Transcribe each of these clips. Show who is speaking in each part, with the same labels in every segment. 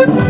Speaker 1: Oh,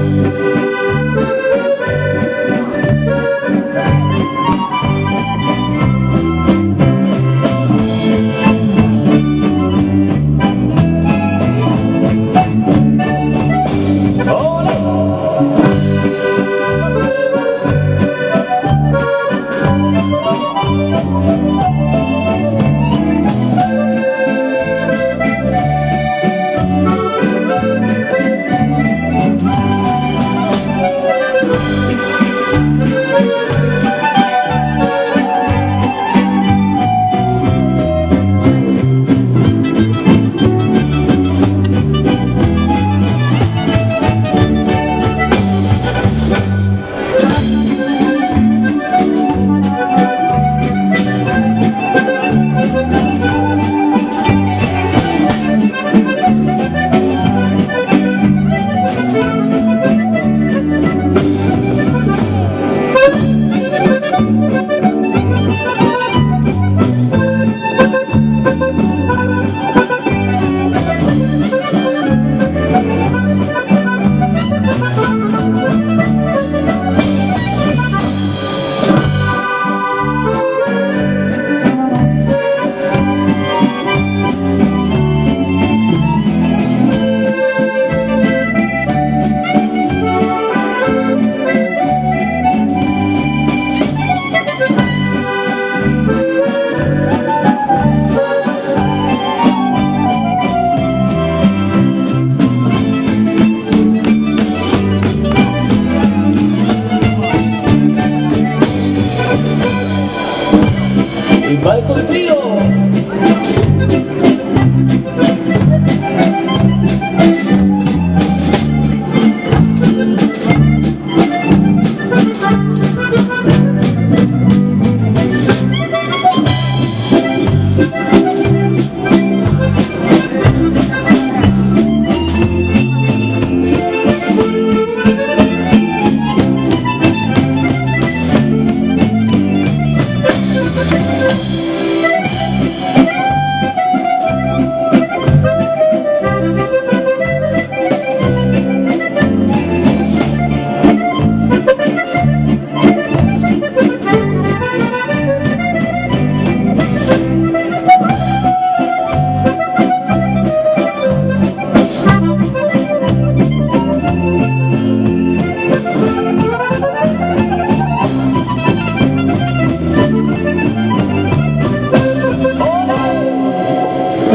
Speaker 2: Balcon Trio.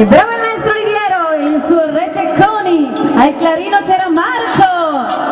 Speaker 2: Il maestro Oliviero, il suo Re Cecconi, al clarino c'era Mara.